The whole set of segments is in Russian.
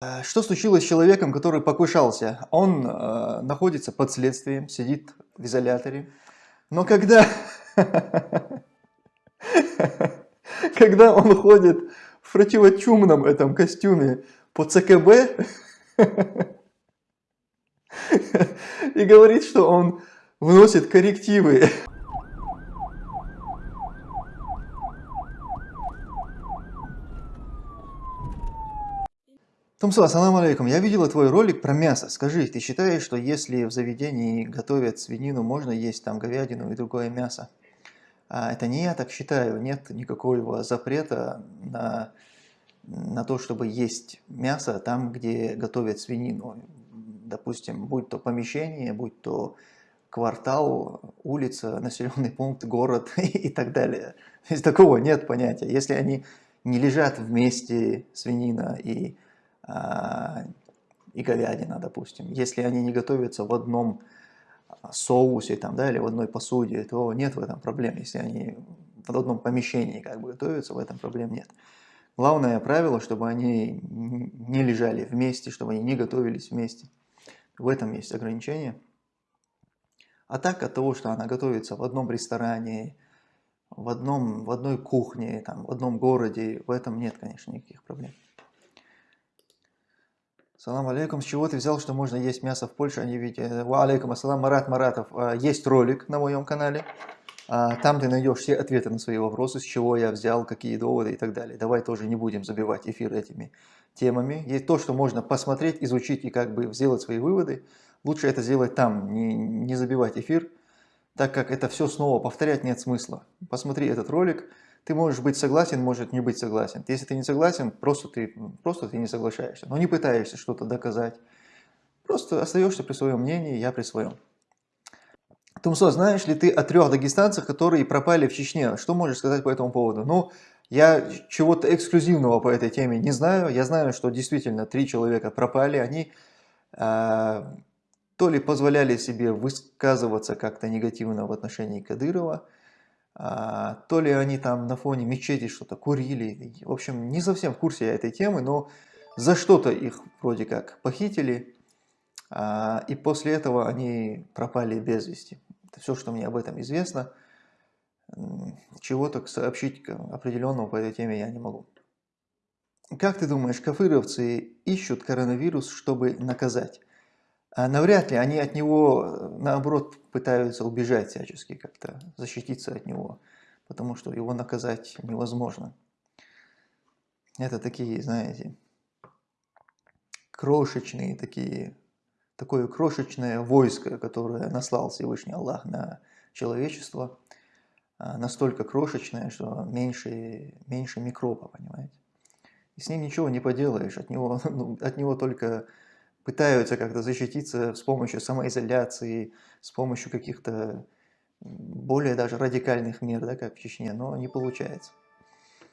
Э, что случилось с человеком, который покушался? Он э, находится под следствием, сидит в изоляторе. Но когда, когда он ходит в противочумном этом костюме по ЦКБ и говорит, что он вносит коррективы Тумсо, ассаламу алейкум. Я видела твой ролик про мясо. Скажи, ты считаешь, что если в заведении готовят свинину, можно есть там говядину и другое мясо? А это не я так считаю. Нет никакого запрета на, на то, чтобы есть мясо там, где готовят свинину. Допустим, будь то помещение, будь то квартал, улица, населенный пункт, город и так далее. Есть такого нет понятия. Если они не лежат вместе, свинина и и говядина, допустим. Если они не готовятся в одном а, соусе там, да, или в одной посуде, то нет в этом проблем. Если они в одном помещении как бы готовятся, в этом проблем нет. Главное правило, чтобы они не лежали вместе, чтобы они не готовились вместе. В этом есть ограничение. А так от того, что она готовится в одном ресторане, в, одном, в одной кухне, там, в одном городе, в этом нет, конечно, никаких проблем. Салам алейкум. С чего ты взял, что можно есть мясо в Польше, а не видеть? Ва алейкум ассалам, Марат Маратов. А, есть ролик на моем канале. А, там ты найдешь все ответы на свои вопросы, с чего я взял, какие доводы и так далее. Давай тоже не будем забивать эфир этими темами. Есть то, что можно посмотреть, изучить и как бы сделать свои выводы. Лучше это сделать там, не, не забивать эфир, так как это все снова повторять нет смысла. Посмотри этот ролик. Ты можешь быть согласен, может не быть согласен. Если ты не согласен, просто ты, просто ты не соглашаешься. Но не пытаешься что-то доказать. Просто остаешься при своем мнении, я при своем. Тумсо, знаешь ли ты о трех дагестанцах, которые пропали в Чечне? Что можешь сказать по этому поводу? Ну, я чего-то эксклюзивного по этой теме не знаю. Я знаю, что действительно три человека пропали. Они э, то ли позволяли себе высказываться как-то негативно в отношении Кадырова, то ли они там на фоне мечети что-то курили. В общем, не совсем в курсе я этой темы, но за что-то их вроде как похитили, а, и после этого они пропали без вести. Это все, что мне об этом известно. Чего-то сообщить определенного по этой теме я не могу. Как ты думаешь, кафыровцы ищут коронавирус, чтобы наказать? А навряд ли они от него, наоборот, пытаются убежать всячески, как-то защититься от него, потому что его наказать невозможно. Это такие, знаете, крошечные такие, такое крошечное войско, которое наслал Всевышний Аллах на человечество, а, настолько крошечное, что меньше, меньше микроба, понимаете. И с ним ничего не поделаешь, от него, ну, от него только пытаются как-то защититься с помощью самоизоляции, с помощью каких-то более даже радикальных мер, да, как в Чечне, но не получается.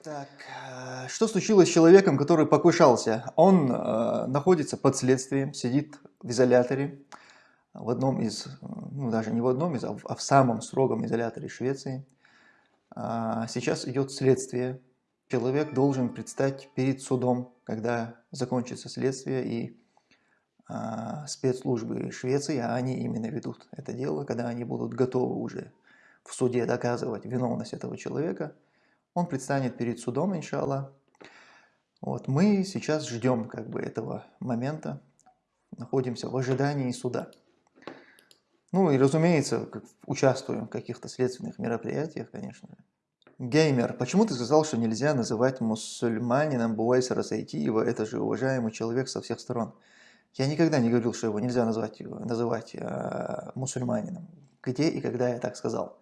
Так, э, что случилось с человеком, который покушался? Он э, находится под следствием, сидит в изоляторе, в одном из, ну даже не в одном из, а в, а в самом строгом изоляторе Швеции. А сейчас идет следствие. Человек должен предстать перед судом, когда закончится следствие, и спецслужбы Швеции, а они именно ведут это дело, когда они будут готовы уже в суде доказывать виновность этого человека, он предстанет перед судом, иншаллах. Вот, мы сейчас ждем как бы этого момента, находимся в ожидании суда. Ну и разумеется, участвуем в каких-то следственных мероприятиях, конечно же. Геймер, почему ты сказал, что нельзя называть мусульманином Буайса Расайтиева, это же уважаемый человек со всех сторон? Я никогда не говорил, что его нельзя назвать, называть э, мусульманином. Где и когда я так сказал.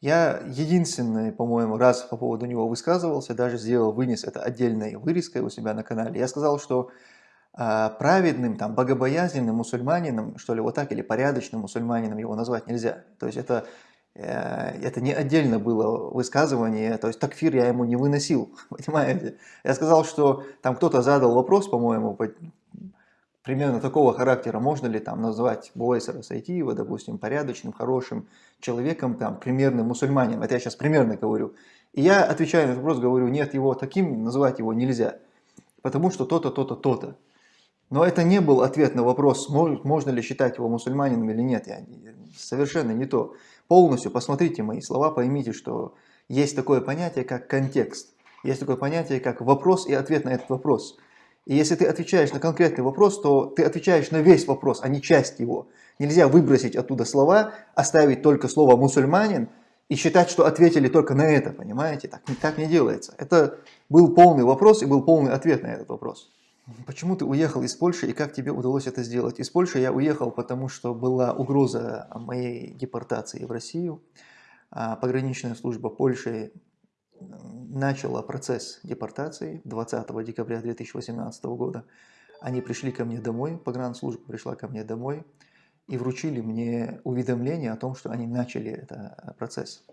Я единственный, по-моему, раз по поводу него высказывался, даже сделал, вынес это отдельной вырезкой у себя на канале. Я сказал, что э, праведным, там, богобоязненным мусульманином, что ли, вот так, или порядочным мусульманином его назвать нельзя. То есть это, э, это не отдельно было высказывание, то есть такфир я ему не выносил, понимаете. Я сказал, что там кто-то задал вопрос, по-моему, примерно такого характера, можно ли там назвать Буайсера Сайтиева, допустим, порядочным, хорошим человеком, там, примерным мусульманином, это я сейчас примерно говорю. И я отвечаю на этот вопрос, говорю, нет, его таким называть его нельзя, потому что то-то, то-то, то-то. Но это не был ответ на вопрос, можно ли считать его мусульманином или нет. Я, совершенно не то. Полностью посмотрите мои слова, поймите, что есть такое понятие, как контекст. Есть такое понятие, как вопрос и ответ на этот вопрос. И если ты отвечаешь на конкретный вопрос, то ты отвечаешь на весь вопрос, а не часть его. Нельзя выбросить оттуда слова, оставить только слово «мусульманин» и считать, что ответили только на это, понимаете? Так, так не делается. Это был полный вопрос и был полный ответ на этот вопрос. Почему ты уехал из Польши и как тебе удалось это сделать? Из Польши я уехал, потому что была угроза моей депортации в Россию. А пограничная служба Польши начала процесс депортации 20 декабря 2018 года. Они пришли ко мне домой, погранслужба пришла ко мне домой и вручили мне уведомление о том, что они начали этот процесс.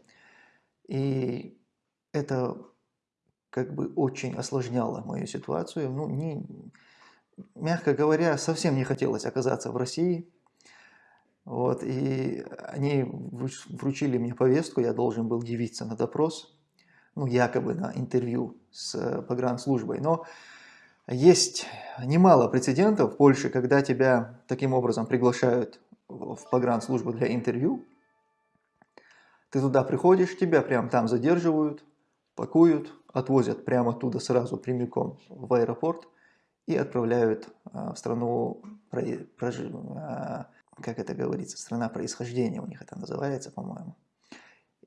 И это как бы очень осложняло мою ситуацию. Ну, не, мягко говоря, совсем не хотелось оказаться в России. Вот, и они вручили мне повестку, я должен был явиться на допрос, ну, якобы на интервью с погранслужбой. Но есть немало прецедентов в Польше, когда тебя таким образом приглашают в погранслужбу для интервью. Ты туда приходишь, тебя прям там задерживают, пакуют, отвозят прямо оттуда сразу прямиком в аэропорт и отправляют а, в страну, а, как это говорится, страна происхождения у них это называется, по-моему.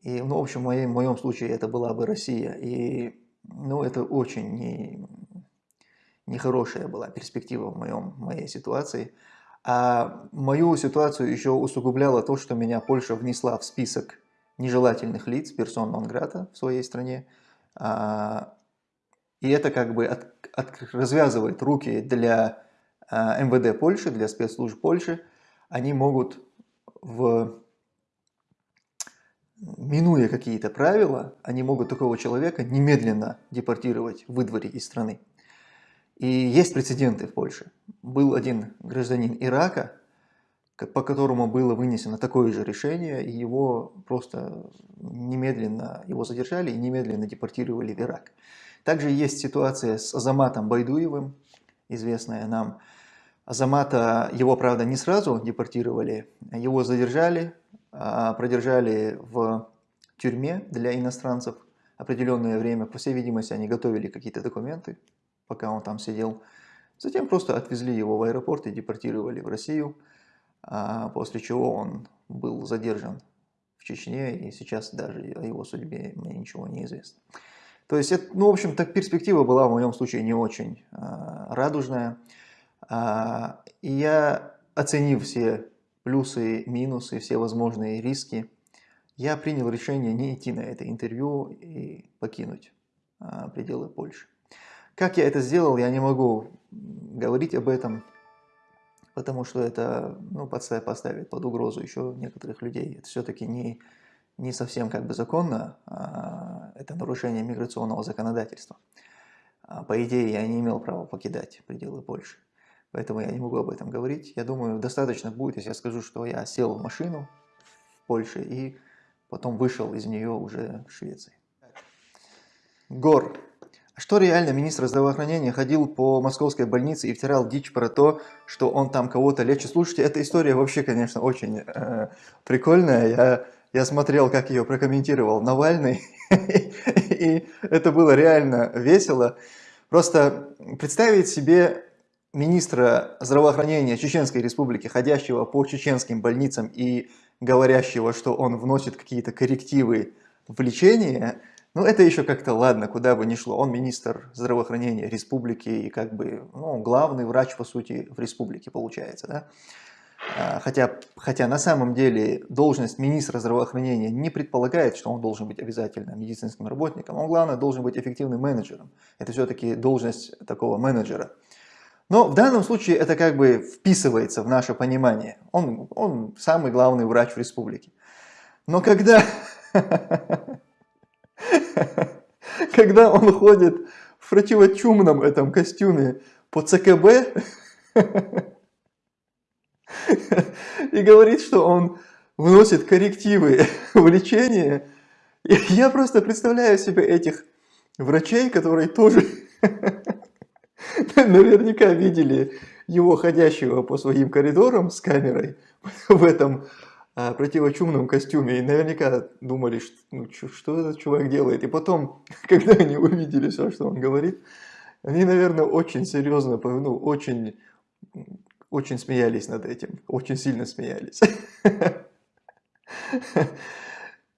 И, ну, в общем, в моем, в моем случае это была бы Россия. И, ну, это очень не, нехорошая была перспектива в, моем, в моей ситуации. А мою ситуацию еще усугубляло то, что меня Польша внесла в список нежелательных лиц, персон нон грата в своей стране. А, и это как бы от, от, развязывает руки для а, МВД Польши, для спецслужб Польши. Они могут, в, минуя какие-то правила, они могут такого человека немедленно депортировать, выдворить из страны. И есть прецеденты в Польше. Был один гражданин Ирака, по которому было вынесено такое же решение, и его просто немедленно его задержали и немедленно депортировали в Ирак. Также есть ситуация с Азаматом Байдуевым, известная нам. Азамата, его, правда, не сразу депортировали, его задержали, а продержали в тюрьме для иностранцев определенное время. По всей видимости, они готовили какие-то документы, пока он там сидел. Затем просто отвезли его в аэропорт и депортировали в Россию. А после чего он был задержан в Чечне, и сейчас даже о его судьбе мне ничего не известно. То есть, это, ну, в общем, так перспектива была в моем случае не очень а, радужная. А, и я, оценив все плюсы, минусы, все возможные риски, я принял решение не идти на это интервью и покинуть а, пределы Польши. Как я это сделал, я не могу говорить об этом, потому что это ну, поставит под угрозу еще некоторых людей. Это все-таки не, не совсем как бы законно, а это нарушение миграционного законодательства. По идее, я не имел права покидать пределы Польши. Поэтому я не могу об этом говорить. Я думаю, достаточно будет, если я скажу, что я сел в машину в Польше и потом вышел из нее уже в Швеции. Гор. Что реально министр здравоохранения ходил по московской больнице и втирал дичь про то, что он там кого-то лечит. Слушайте, эта история вообще, конечно, очень э, прикольная. Я, я смотрел, как ее прокомментировал Навальный, и это было реально весело. Просто представить себе министра здравоохранения Чеченской Республики, ходящего по чеченским больницам и говорящего, что он вносит какие-то коррективы в лечение – ну, это еще как-то ладно, куда бы ни шло. Он министр здравоохранения республики и как бы ну, главный врач, по сути, в республике получается. Да? А, хотя, хотя на самом деле должность министра здравоохранения не предполагает, что он должен быть обязательно медицинским работником. Он, главное, должен быть эффективным менеджером. Это все-таки должность такого менеджера. Но в данном случае это как бы вписывается в наше понимание. Он, он самый главный врач в республике. Но когда когда он ходит в противочумном этом костюме по ЦКБ и говорит, что он вносит коррективы в лечение, я просто представляю себе этих врачей, которые тоже наверняка видели его ходящего по своим коридорам с камерой в этом а, противочумном костюме. И наверняка думали, что, ну, что, этот чувак делает. И потом, когда они увидели все, что он говорит, они, наверное, очень серьезно, ну, очень, очень смеялись над этим. Очень сильно смеялись.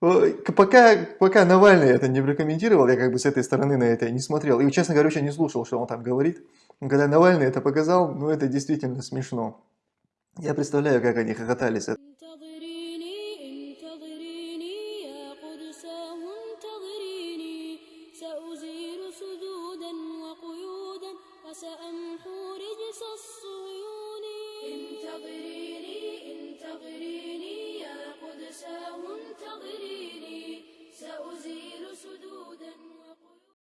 Пока, пока Навальный это не прокомментировал, я как бы с этой стороны на это не смотрел. И, честно говоря, вообще не слушал, что он там говорит. Но когда Навальный это показал, ну это действительно смешно. Я представляю, как они хохотали с этого.